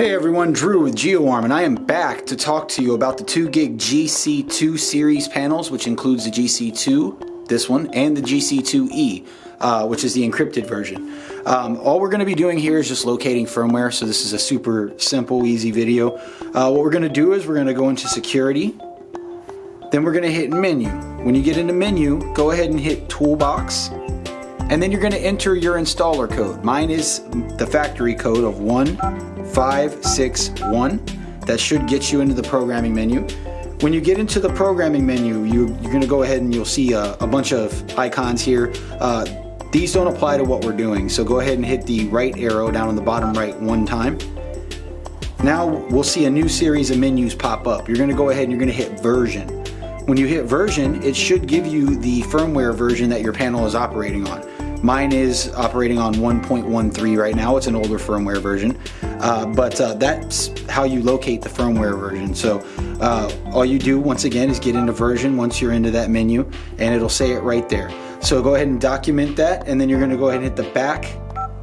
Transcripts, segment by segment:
Hey everyone, Drew with GeoArm, and I am back to talk to you about the 2 gig GC2 series panels, which includes the GC2, this one, and the GC2E, uh, which is the encrypted version. Um, all we're going to be doing here is just locating firmware, so this is a super simple, easy video. Uh, what we're going to do is we're going to go into security, then we're going to hit menu. When you get into menu, go ahead and hit toolbox, and then you're going to enter your installer code. Mine is the factory code of 1561. That should get you into the programming menu. When you get into the programming menu, you, are going to go ahead and you'll see a, a bunch of icons here. Uh, these don't apply to what we're doing, so go ahead and hit the right arrow down on the bottom right one time. Now we'll see a new series of menus pop up. You're going to go ahead and you're going to hit version. When you hit version, it should give you the firmware version that your panel is operating on. Mine is operating on 1.13 right now. It's an older firmware version, uh, but uh, that's how you locate the firmware version. So uh, all you do once again is get into version once you're into that menu and it'll say it right there. So go ahead and document that and then you're gonna go ahead and hit the back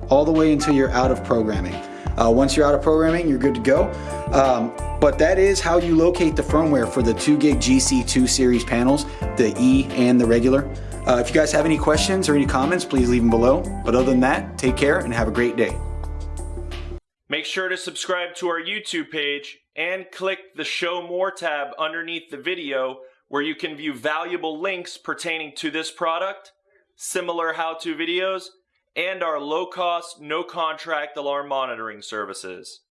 all the way until you're out of programming. Uh, once you're out of programming, you're good to go. Um, but that is how you locate the firmware for the 2 gig GC2 series panels, the E and the regular. Uh, if you guys have any questions or any comments, please leave them below. But other than that, take care and have a great day. Make sure to subscribe to our YouTube page and click the Show More tab underneath the video where you can view valuable links pertaining to this product, similar how-to videos, and our low-cost, no-contract alarm monitoring services.